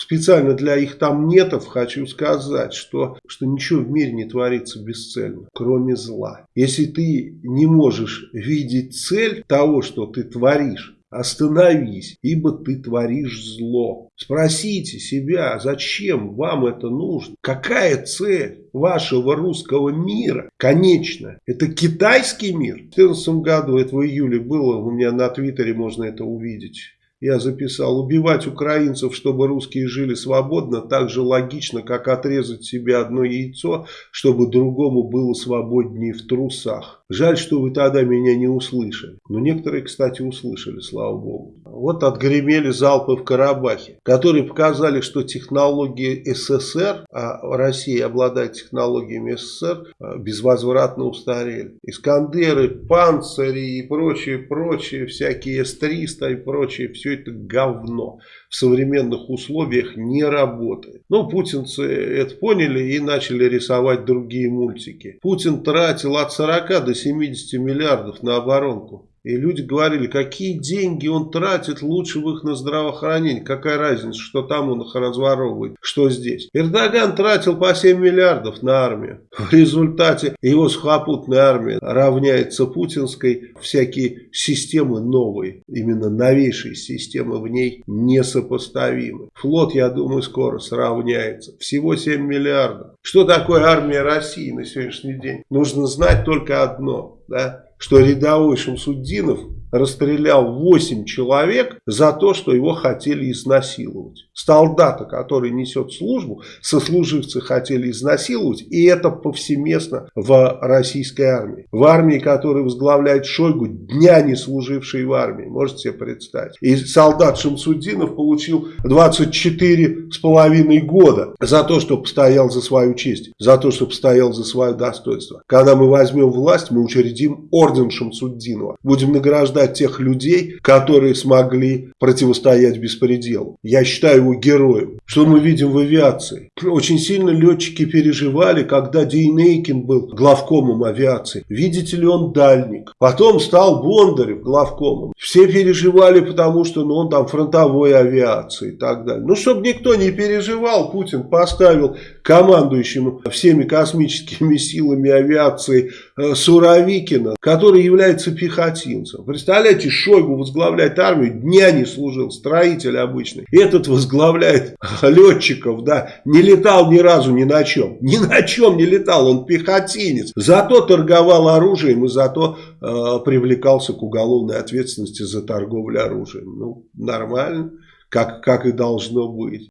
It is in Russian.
специально для их там нетов хочу сказать, что, что ничего в мире не творится бесцельно, кроме зла. Если ты не можешь видеть цель того, что ты творишь, Остановись, ибо ты творишь зло. Спросите себя, зачем вам это нужно? Какая цель вашего русского мира? Конечно, это китайский мир. В 2014 году, это в июле было, у меня на твиттере можно это увидеть я записал, убивать украинцев, чтобы русские жили свободно, так же логично, как отрезать себе одно яйцо, чтобы другому было свободнее в трусах. Жаль, что вы тогда меня не услышали. Но некоторые, кстати, услышали, слава богу. Вот отгремели залпы в Карабахе, которые показали, что технологии СССР, а Россия обладает технологиями СССР, а, безвозвратно устарели. Искандеры, панцири и прочее, прочее, всякие С-300 и прочее, все это говно в современных условиях не работает. Ну, путинцы это поняли и начали рисовать другие мультики. Путин тратил от 40 до 70 миллиардов на оборонку. И люди говорили, какие деньги он тратит, лучше в их на здравоохранение. Какая разница, что там он их разворовывает, что здесь. Эрдоган тратил по 7 миллиардов на армию. В результате его сухопутная армия равняется путинской. Всякие системы новые, именно новейшие системы в ней несопоставимы. Флот, я думаю, скоро сравняется. Всего 7 миллиардов. Что такое армия России на сегодняшний день? Нужно знать только одно. Да? Что рядовой Шамсуддинов расстрелял 8 человек за то, что его хотели изнасиловать. Солдата, который несет службу, сослуживцы хотели изнасиловать, и это повсеместно в российской армии. В армии, которую возглавляет Шойгу, дня не служивший в армии, можете себе представить. И солдат Шамсуддинов получил 24 с половиной года за то, что постоял за свою честь, за то, что постоял за свое достоинство. Когда мы возьмем власть, мы учредим орден Шамсуддинова. Будем награждать награждать тех людей, которые смогли противостоять беспределу. Я считаю его героем. Что мы видим в авиации? Очень сильно летчики переживали, когда Дейнейкин был главкомом авиации. Видите ли он дальник? Потом стал Бондарев главкомом. Все переживали, потому что ну, он там фронтовой авиации и так далее. Ну, чтобы никто не переживал, Путин поставил командующим всеми космическими силами авиации э, Суровикина, который является пехотинцем. Представляете, Шойгу возглавляет армию, дня не служил, строитель обычный. Этот возглавляет летчиков, да, не летал ни разу ни на чем. Ни на чем не летал, он пехотинец. Зато торговал оружием и зато э, привлекался к уголовной ответственности за торговлю оружием. Ну, нормально, как, как и должно быть.